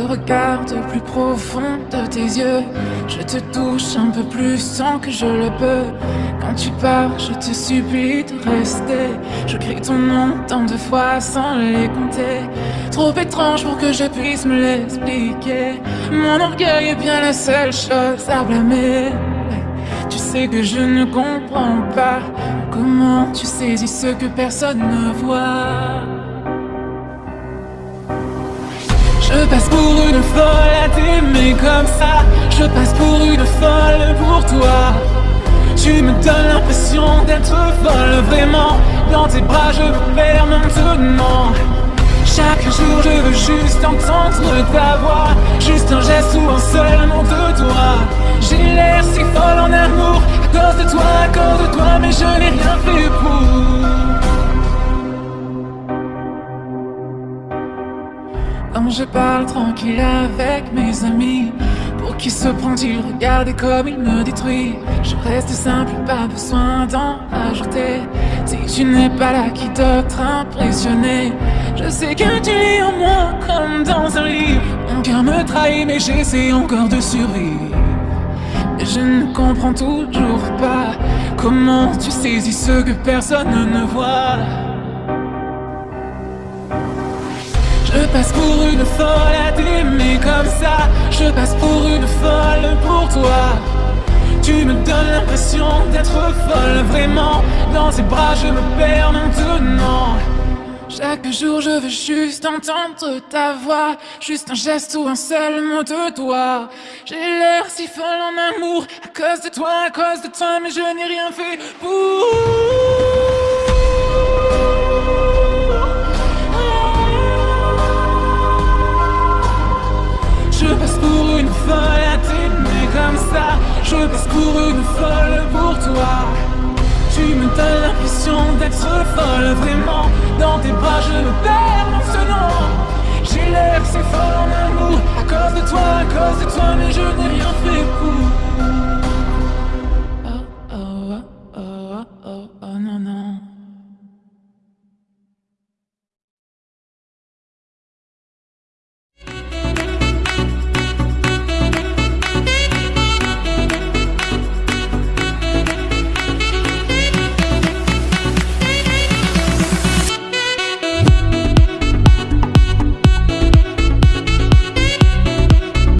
Je regarde au plus profond de tes yeux. Je te touche un peu plus sans que je le peux. Quand tu pars, je te supplie de rester. Je crie ton nom tant de fois sans les compter. Trop étrange pour que je puisse me l'expliquer. Mon orgueil est bien la seule chose à blâmer. Tu sais que je ne comprends pas comment tu saisis ce que personne ne voit? Je passe pour une folle à t'aimer comme ça. Je passe pour une folle pour toi. Tu me donnes l'impression d'être folle vraiment. Dans tes bras, je me perds maintenant. Chaque jour, je veux juste entendre ta voix. Juste un geste ou un seul mot de toi. Je parle tranquille avec mes amis Pour qui se prend-il regarder comme il me détruit. Je reste simple, pas besoin d'en ajouter. Si tu n'es pas là, qui d'autre impressionné Je sais que tu es en moi comme dans un livre. Mon cœur me trahit mais j'essaie encore de survivre. Je ne comprends toujours pas Comment tu saisis ce que personne ne voit Je passe pour une folle à t'aimer comme ça. Je passe pour une folle pour toi. Tu me donnes l'impression d'être folle. Vraiment Dans tes bras je me perds maintenant. Chaque jour je veux juste entendre ta voix. Juste un geste ou un seul mot de toi. J'ai l'air si folle en amour. À cause de toi, à cause de toi Mais je n'ai rien fait pour Pour une folle pour toi? Tu me donnes l'impression d'être folle. Vraiment Dans tes bras je me perds maintenant J'ai l'air si folle en amour. À cause de toi, à cause de toi Mais je n'ai rien fait pour. Oh oh oh oh oh oh non non